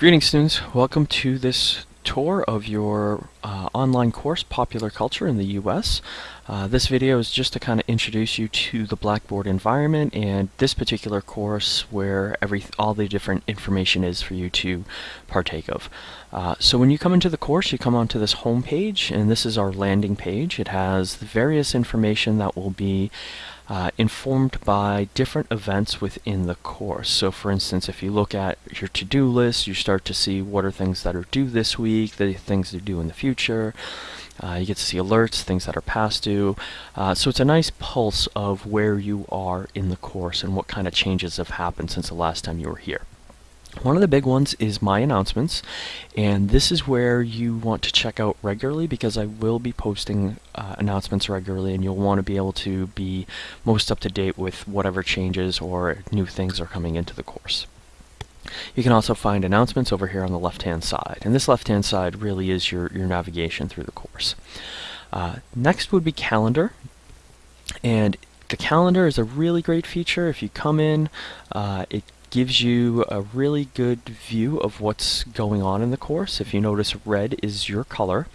Greetings students, welcome to this tour of your uh, online course Popular Culture in the US. Uh, this video is just to kind of introduce you to the Blackboard environment and this particular course where every all the different information is for you to partake of. Uh, so when you come into the course you come onto this home page and this is our landing page. It has the various information that will be uh, informed by different events within the course. So for instance, if you look at your to-do list, you start to see what are things that are due this week, the things to do in the future. Uh, you get to see alerts, things that are past due. Uh, so it's a nice pulse of where you are in the course and what kind of changes have happened since the last time you were here. One of the big ones is my announcements, and this is where you want to check out regularly because I will be posting uh, announcements regularly and you'll want to be able to be most up to date with whatever changes or new things are coming into the course. You can also find announcements over here on the left hand side, and this left hand side really is your, your navigation through the course. Uh, next would be calendar, and the calendar is a really great feature. If you come in, uh, it gives you a really good view of what's going on in the course. If you notice red is your color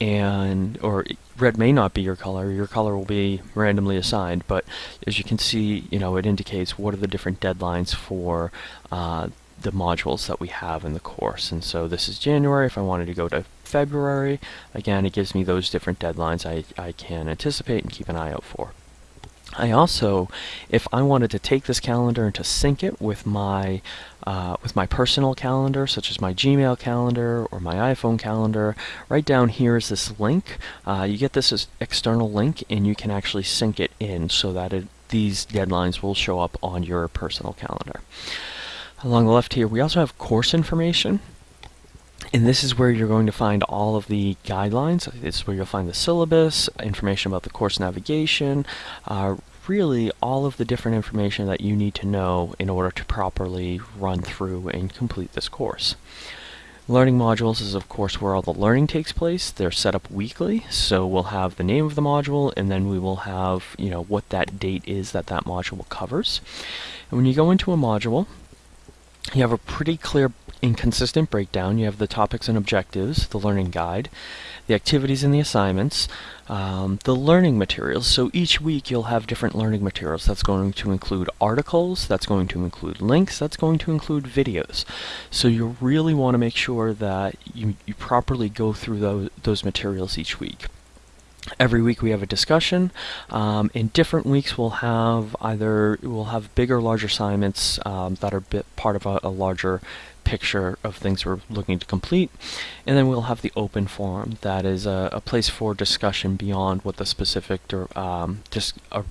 and or red may not be your color. Your color will be randomly assigned but as you can see you know it indicates what are the different deadlines for uh, the modules that we have in the course. And so this is January. If I wanted to go to February again it gives me those different deadlines I, I can anticipate and keep an eye out for I also, if I wanted to take this calendar and to sync it with my uh, with my personal calendar, such as my Gmail calendar or my iPhone calendar, right down here is this link. Uh, you get this as external link, and you can actually sync it in so that it, these deadlines will show up on your personal calendar. Along the left here, we also have course information. And this is where you're going to find all of the guidelines. This is where you'll find the syllabus, information about the course navigation, uh, really all of the different information that you need to know in order to properly run through and complete this course. Learning modules is of course where all the learning takes place. They're set up weekly, so we'll have the name of the module and then we will have, you know, what that date is that that module covers. And when you go into a module, you have a pretty clear inconsistent breakdown. You have the topics and objectives, the learning guide, the activities and the assignments, um, the learning materials. So each week you'll have different learning materials. That's going to include articles, that's going to include links, that's going to include videos. So you really want to make sure that you, you properly go through those, those materials each week. Every week we have a discussion. Um, in different weeks we'll have either we'll have bigger, larger assignments um, that are bit part of a, a larger picture of things we're looking to complete. And then we'll have the open forum that is a, a place for discussion beyond what the specific um, dis a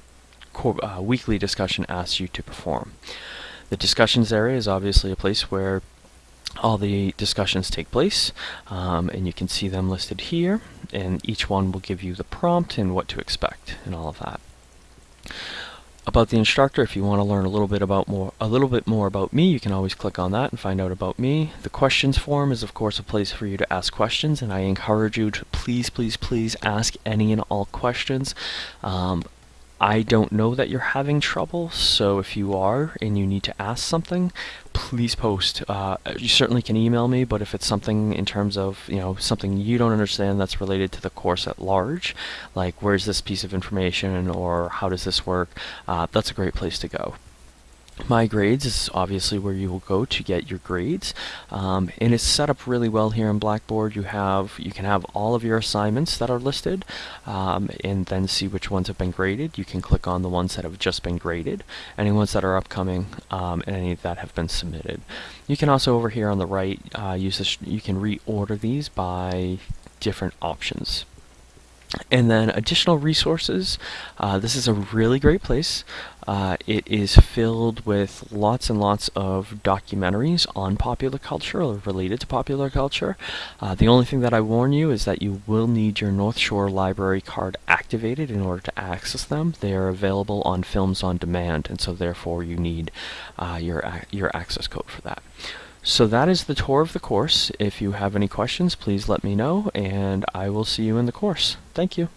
uh, weekly discussion asks you to perform. The discussions area is obviously a place where all the discussions take place um, and you can see them listed here and each one will give you the prompt and what to expect and all of that. About the instructor if you want to learn a little bit about more a little bit more about me you can always click on that and find out about me. The questions form is of course a place for you to ask questions and I encourage you to please please please ask any and all questions. Um, I don't know that you're having trouble, so if you are and you need to ask something, please post. Uh, you certainly can email me, but if it's something in terms of, you know, something you don't understand that's related to the course at large, like where's this piece of information or how does this work, uh, that's a great place to go. My Grades is obviously where you will go to get your grades, um, and it's set up really well here in Blackboard. You have you can have all of your assignments that are listed, um, and then see which ones have been graded. You can click on the ones that have just been graded, any ones that are upcoming, um, and any that have been submitted. You can also over here on the right uh, use this. You can reorder these by different options. And then additional resources. Uh, this is a really great place. Uh, it is filled with lots and lots of documentaries on popular culture or related to popular culture. Uh, the only thing that I warn you is that you will need your North Shore Library card activated in order to access them. They are available on Films on Demand, and so therefore you need uh, your, your access code for that. So that is the tour of the course. If you have any questions, please let me know, and I will see you in the course. Thank you.